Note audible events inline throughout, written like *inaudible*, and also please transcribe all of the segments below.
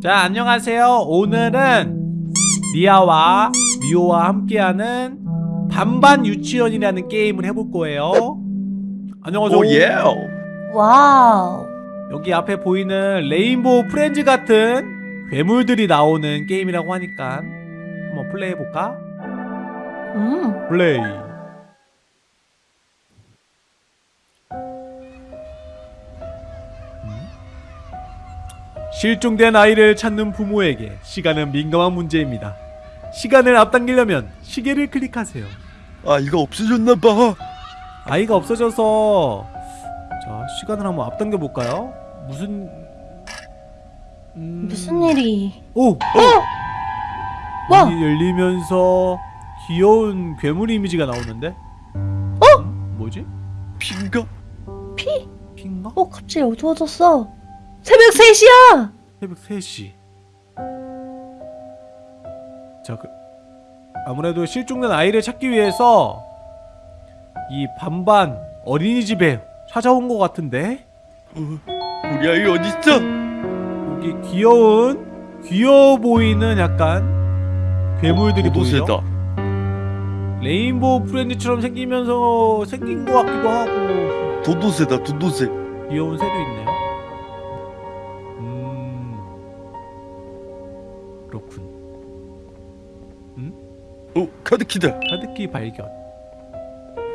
자 안녕하세요 오늘은 리아와 미호와 함께하는 반반 유치원이라는 게임을 해볼 거예요 안녕하세요 오 예. Wow. 여기 앞에 보이는 Rainbow Friends 같은 괴물들이 나오는 게임이라고 하니까 한번 플레이 해볼까? 음. 플레이 실종된 아이를 찾는 부모에게 시간은 민감한 문제입니다. 시간을 앞당기려면 시계를 클릭하세요. 아 이거 없어졌나 봐. 아이가 없어져서 자 시간을 한번 앞당겨 볼까요? 무슨 음... 무슨 일이? 오! 와. 문이 열리면서 귀여운 괴물 이미지가 나오는데? 어? 뭐지? 핀가? 피? 핀가? 어 갑자기 어두워졌어. 새벽 3시야. 새벽 3시 자 그, 아무래도 실종된 아이를 찾기 위해서 이 반반 어린이집에 찾아온 것 같은데 어, 우리 아이 어디 있어? 여기 귀여운 귀여워 보이는 약간 괴물들이 보이죠? 도도새다. Rainbow Friends처럼 생기면서 생긴 것 같기도 하고 도도새다 도도새. 귀여운 새도 있네요. 카드키다. 카드키 발견.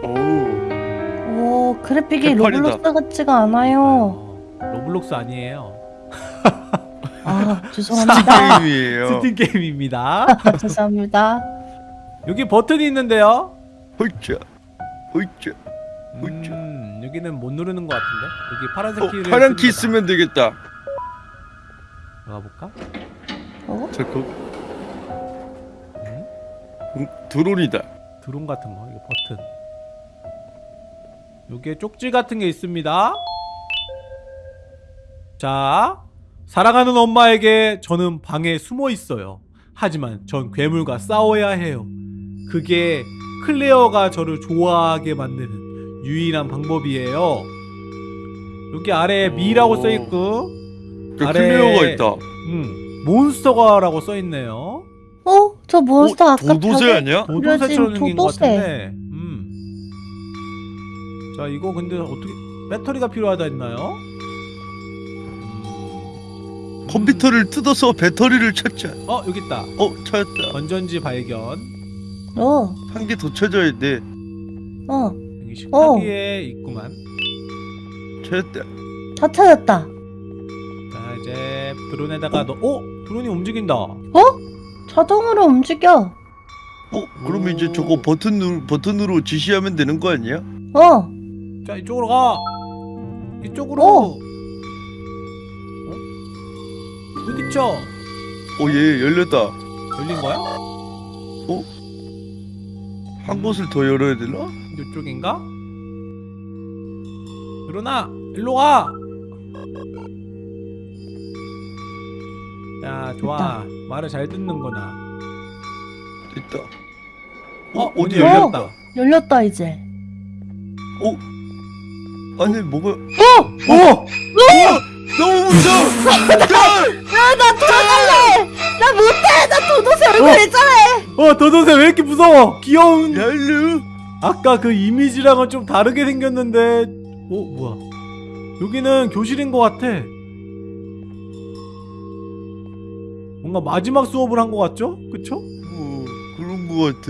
오. 오 그래픽이 개판이다. Roblox 같지가 않아요. 어, Roblox 아니에요. 아 죄송합니다. 게임이에요. 스팀 게임입니다. *laughs* 죄송합니다. 여기 버튼이 있는데요. 헐짜. 헐짜. 음, 여기는 못 누르는 것 같은데. 여기 파란색 어 키를 파란 키. 쓰면 되겠다. 들어가 볼까? 어? 잠깐. 음? 음, 드론이다. 드론 같은 거. 이거 버튼. 여기에 쪽지 같은 게 있습니다. 자, 사랑하는 엄마에게 저는 방에 숨어 있어요. 하지만 전 괴물과 싸워야 해요. 그게 클레어가 저를 좋아하게 만드는 유일한 방법이에요. 여기 아래에 me라고 오. 써있고, 저 아래- 클레어가 있다. 음, monster가라고 써있네요. 어? 저 몬스터 어, 아까 도도새 벽에 아니야? 도도새처럼 생긴 것 도도새. 같은데. 음. 자, 이거 근데 어떻게 배터리가 필요하다 했나요? 음. 컴퓨터를 뜯어서 배터리를 찾자. 어, 여기 있다. 어 찾았다. 건전지 발견. 어. 한 개 더 찾아야 돼. 어. 여기 식탁위에 있구만. 찾았다. 다 찾았다. 자, 이제 드론에다가 넣 어? 드론이 움직인다. 자동으로 움직여. 어 그러면 이제 저거 버튼 누 버튼으로 지시하면 되는 거 아니야? 어. 자, 이쪽으로 가. 이쪽으로. 어. 어? 부딪혀. 어 얘 열렸다. 열린 거야? 한 곳을 더 열어야 되나? 이쪽인가? 일어나! 일로 와! 야 좋아 말을 잘 듣는구나 있다. 어? 어디 문이 열렸? 열렸다 열렸다 이제. 어? 아니 뭐가? 어! 너무 무서워! 야나 돌아갈래. 나 못해. 나 도도새 얼굴 어. 있잖아. 어 도도새 왜 이렇게 무서워 귀여운 얄루! 아까 그 이미지랑은 좀 다르게 생겼는데 어 뭐야 여기는 교실인 것 같아 뭔가 마지막 수업을 한 것 같죠? 그쵸? 어 그런 거 같아.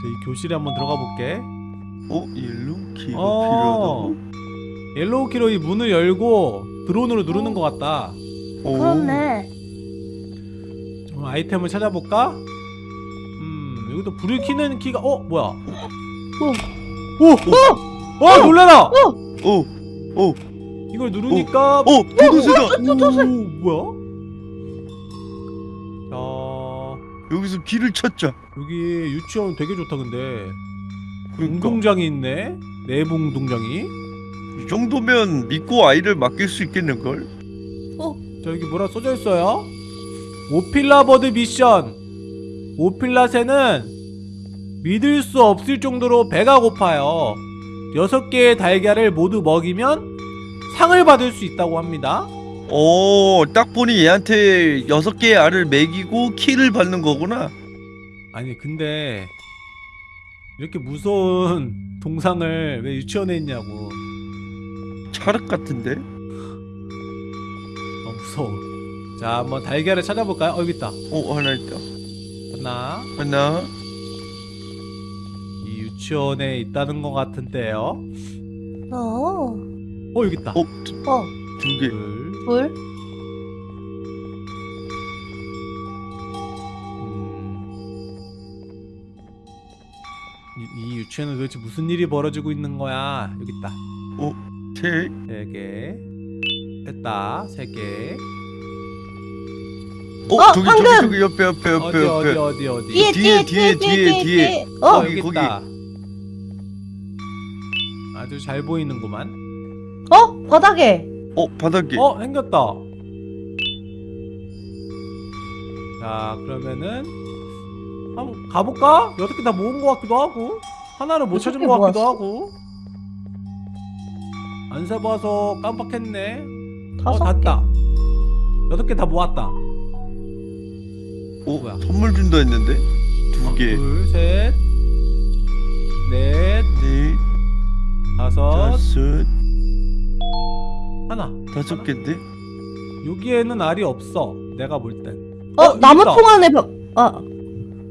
자, 이 교실에 한번 들어가 볼게 어 yellow key가 어. 필요하다고? yellow key로 이 문을 열고 드론으로 누르는 것 같다. 오. 그렇네. 좀 아이템을 찾아볼까? 음, 여기도 불을 켜는 키가 어 뭐야? 오, 오, 어, 놀래라! 어. 어. 이걸 누르니까 어. 도도새다. 오, 뭐야? 자, 여기서 길을 찾자. 여기 유치원 되게 좋다 근데 그러니까 운동장이 있네. 내부 운동장이. 이 정도면 믿고 아이를 맡길 수 있겠는 걸. 자 여기 뭐라 써져 있어요? 오필라 버드 미션 오필라새는 믿을 수 없을 정도로 배가 고파요 여섯 개의 달걀을 모두 먹이면 상을 받을 수 있다고 합니다. 오, 딱 보니 얘한테 여섯 개의 알을 먹이고 키를 받는 거구나. 아니 근데 이렇게 무서운 동상을 왜 유치원에 있냐고. 찰흙 같은데? 어 무서워. 자 한번 달걀을 찾아볼까요? 어 여기 있다. 어, 하나 있다. 하나. 하나. 이 유치원에 있다는 것 같은데요. 어. 어 여기 있다. 어, 두, 어. 두 개. 둘. 물? 음. 이, 이 유치원은 도대체 무슨 일이 벌어지고 있는 거야? 여기 있다. 세. 세 개. 됐다. 세 개. 어, 어, 저기, 방금! 저기, 저기, 옆에, 옆에, 옆에, 어디 어디 옆에. 어디 어디. 뒤에 뒤에, 뒤에 뒤에 뒤에, 뒤에 뒤에. 뒤에. 어, 어. 여기 거기. 있다. 아주 잘 보이는구만. 어? 바닥에. 어, 바닥에. 어, 생겼다. 자, 그러면은 한번 가볼까? 여덟 개다 모은 것 같기도 하고 하나를 못 여섯 찾은 개것 같기도 모았어? 하고 안 세봐서 깜빡했네. 어, 다섯 개. 닿다. 여덟 개다 모았다. 어, 뭐야? 선물 준다 했는데? 두 개. 둘, 셋, 넷, 네, 다섯, 다섯, 하나. 다섯. 개인데? 여기에는 알이 없어. 내가 볼 땐. 어, 어, 나무 있다. 통 안에 벽. 아.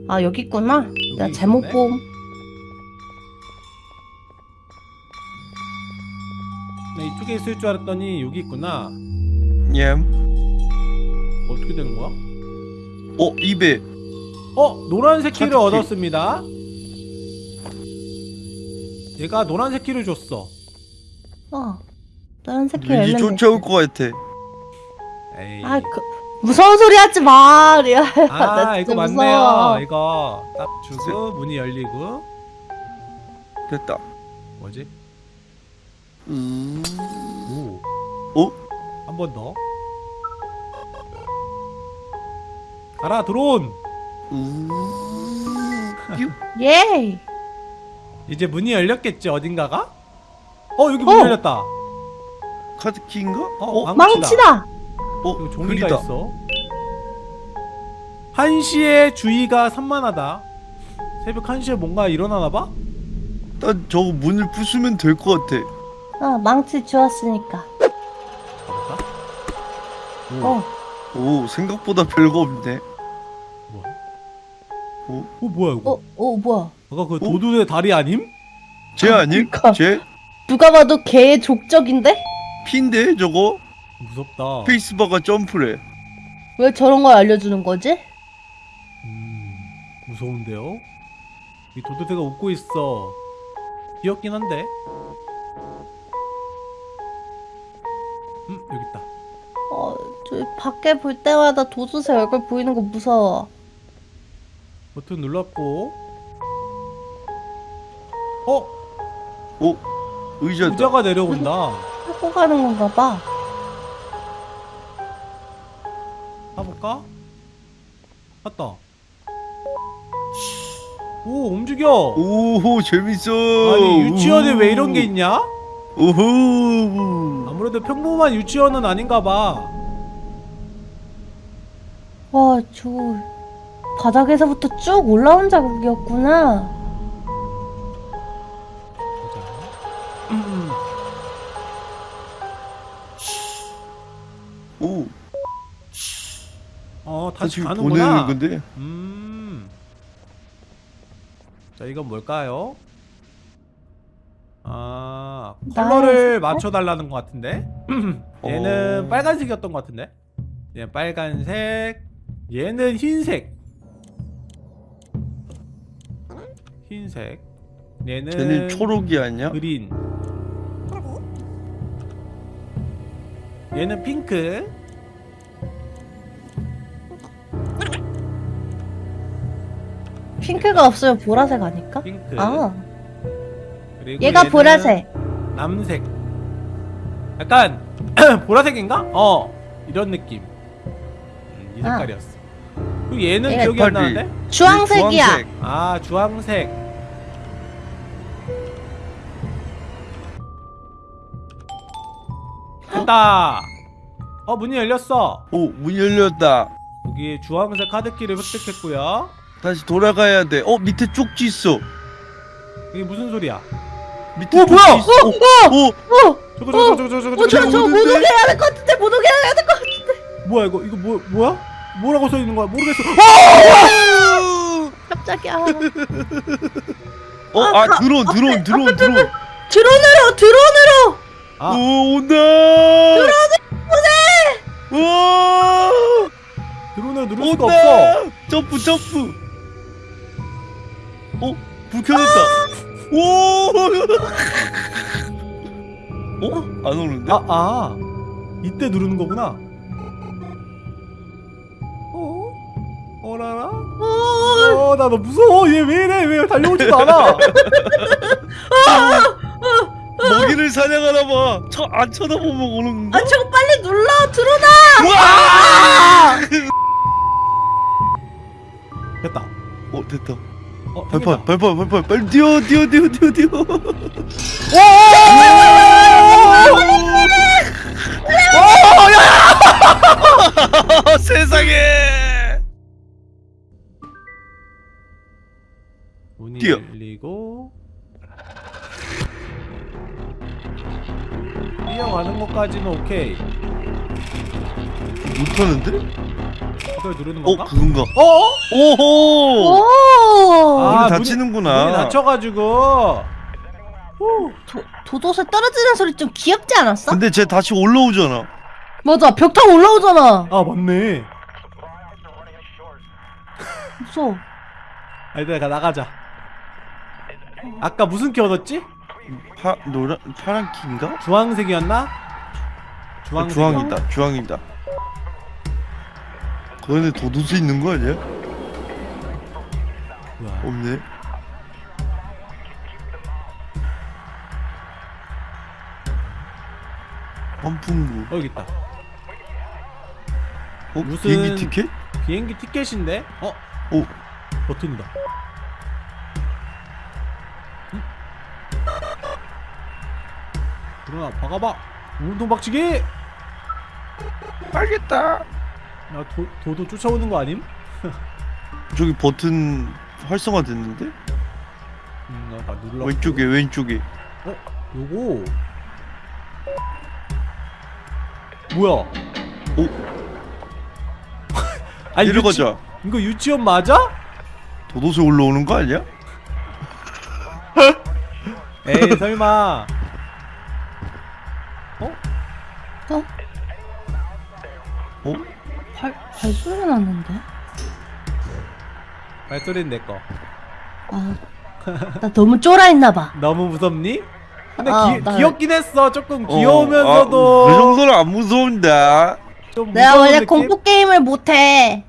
아, 여기 있구나. 내가 여기 잘못 있네. 봄. 나 이쪽에 있을 줄 알았더니 여기 있구나. 냠. 어떻게 되는 거야? 어, 입에. 어 노란색 키를 카드키. 얻었습니다. 얘가 노란색 키를 줬어. 어. 키 왠지 열면 쫓아올 것 같아. 에이. 아, 그 무서운 소리 하지 마. *laughs* 리아. 아나 이거 맞네요. 무서워. 이거 딱 주고 문이 열리고 됐다. 뭐지? 음. 오. 어? 한 번 더. 가라 드론. 음. 뀨. *laughs* 예. 이제 문이 열렸겠지 어딘가가? 어 여기 문 어. 열렸다. 카드키인가? 어, 어, 망치다. 어, 여기 종이가 글이다. 있어. 한시에 주의가 산만하다. 새벽 1시에 뭔가 일어나나 봐? 난 저거 문을 부수면 될 것 같아. 아, 망치 주웠으니까. 오, 어. 오, 생각보다 별거 없네. 뭐야? 오? 어, 뭐야 이거? 어, 어, 뭐야? 아까 그 도둑의 다리 아님? 쟤 아님? 그러니까. 쟤? 누가 봐도 개의 족적인데? 핀데 저거? 무섭다. 페이스바가 점프래. 왜 저런 걸 알려주는 거지? 음, 무서운데요? 이 도둑새가 웃고 있어. 귀엽긴 한데. 음, 여기 있다. 어, 저 밖에 볼 때마다 도두새 얼굴 보이는 거 무서워. 버튼 눌렀고. 어, 오, 의자다. 의자가 내려온다. 타고 가는 건가 봐. 타볼까? 탔다. 오, 움직여. 오, 재밌어. 아니 유치원에 왜 이런 게 있냐? 오호. 아무래도 평범한 유치원은 아닌가 봐. 와, 저 바닥에서부터 쭉 올라온 자국이었구나. 지금 가는구나. 보내는 건데. 음. 자, 이건 뭘까요? 아, 컬러를 맞춰 달라는 것 같은데. *clears throat* 얘는 어. 빨간색이었던 것 같은데. 얘는 빨간색. 얘는 흰색. 흰색. 얘는 쟤는 초록이 아니야? 그린. 얘는 핑크. 핑크가 없으면 보라색 아닐까? 핑크. 아, 그리고 얘가 얘는 보라색. 남색. 약간 *clears throat* 보라색인가? 어 이런 느낌. 음, 이 아. 색깔이었어. 그리고 얘는 얘가 기억이 안. 나는데? 주황색이야. 주황색. 아 주황색. 됐다. 어 문이 열렸어. 오 문 열렸다 여기 주황색 카드키를 획득했고요. 다시 돌아가야 돼 어 밑에 쪽지 있어 이게 무슨 소리야? 밑에 어, 쪽지 뭐야? 있어 오, 오, 어! 저거 저거 저거 저거 저거 어, 저, 저거 저, 못? 오게 해야 될것 같은데, 못 오게 해야 될것 같은데. 뭐야 이거 이거 뭐 뭐야? 뭐라고 써 있는 거야? 모르겠어. 깜짝이야. 어, 아, 드론, 드론, 드론, 드론. 드론으로, 드론으로! 아. 오, 온다! 드론 와! 드론을 누를 수가! 없어. 점프, 점프! 어? 불 켜졌다. 오! 어? 안 오는데? 아, 아. 이때 누르는 거구나. 어? 어라라? 어, 어, 나 너 무서워. 얘 왜 이래? 왜 달려오지도 않아? *laughs* 먹이를 사냥하나 봐. 저, 안 쳐다보면 오는 건가? 아, 저거 빨리 눌러, 드론아! 와! 됐다. 어, 됐다. 어, 발판, 발판, 발판, 빨리 뛰어, 뛰어, 뛰어, 뛰어, 뛰어. 아, 세상에! 문이 뛰어. 열리고 뛰어가는 것까지는 오케이. 못하는데? 이걸 누르는 어, 건가? 그건가? 어? 오호! 오! 아, 문이 문이-. 후. 도, 도도새 떨어지는 소리 좀 귀엽지 않았어? 근데 쟤 다시 올라오잖아. 맞아, 벽 타고 올라오잖아. 아 맞네. 무서워. 아 일단 가 나가자. 아까 무슨 키 얻었지? 파, 노란, 파란 키인가? 주황색이었나? 아, 주황색. 주황이다, 주황이다. 그 안에 도도새 있는 거 아니야? 뭐야? 없네. 환풍구. 어 여기 있다. 어? 무슨- 비행기 티켓? 비행기 티켓인데? 어? 오. 버튼이다. 응? 그러나 박아봐. 운동 박치기. 알겠다. 나 도, 도도 쫓아오는 거 아님? 저기 버튼 활성화 됐는데? 음, 나 눌러. 왼쪽에, 왼쪽에. 어? 요거. 뭐야? 오. *laughs* 아니 내려가자. 유치, 이거 유치원 맞아? 도도새 올라오는 거 아니야? *laughs* 에이 설마. 어? 어? 발, 발소리가 났는데? 발소리는 내 거. 아, 나 너무 쫄아있나봐. *laughs* 너무 무섭니? 근데 아, 귀, 나- 귀엽긴 했어. 조금 어, 귀여우면서도 아, 그 정도는 안 무서운다. 좀 내가 원래 느낌? 공포 게임을 못해.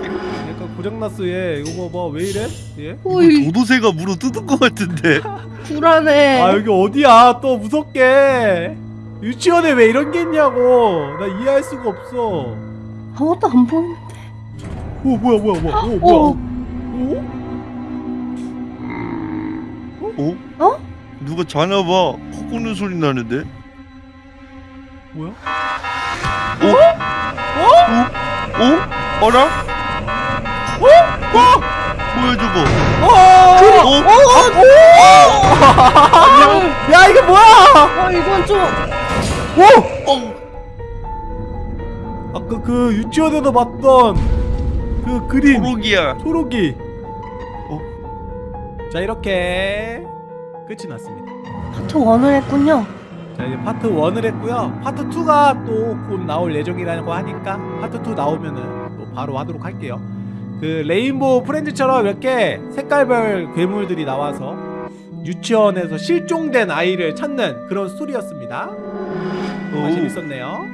약간 고장났어 얘. 이거 봐봐 왜 이래? 얘? 도도새가 물어 뜯은 거 같은데. 불안해. 아 여기 어디야? 또 무섭게. 유치원에 왜 이런 게 있냐고. 나 이해할 수가 없어. 아무것도 안 보이는데. 오 뭐야 뭐야 뭐야. 오 어, 뭐야. 오? 어? 어? 누가 자나 봐. 코 고는 소리 나는데. 뭐야? 어? 어라? 어? 어? 뭐야 저거? 어! 어? 안녕. 야 이거 뭐야? 아, 이건 좀. 오! 어? 아까 그 유치원에서 봤던 그 그림 초록이야. 초록이. 어? 자 이렇게 끝이 났습니다. part one을 했군요. 자 이제 파트 1을 했고요. 파트 2가 또 곧 나올 예정이라고 하니까 파트 2 나오면은 또 바로 하도록 할게요. 그 Rainbow Friends처럼 이렇게 색깔별 괴물들이 나와서 유치원에서 실종된 아이를 찾는 그런 스토리였습니다. 정말 오. 재밌었네요.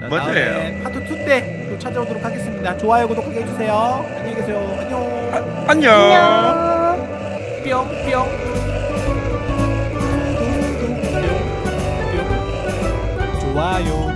자, 맞아요. 파트 2 때 또 찾아오도록 하겠습니다. 좋아요, 구독하기 해주세요. 안녕히 계세요. 안녕. 안녕. 안녕. 뿅 뿅. 좋아요.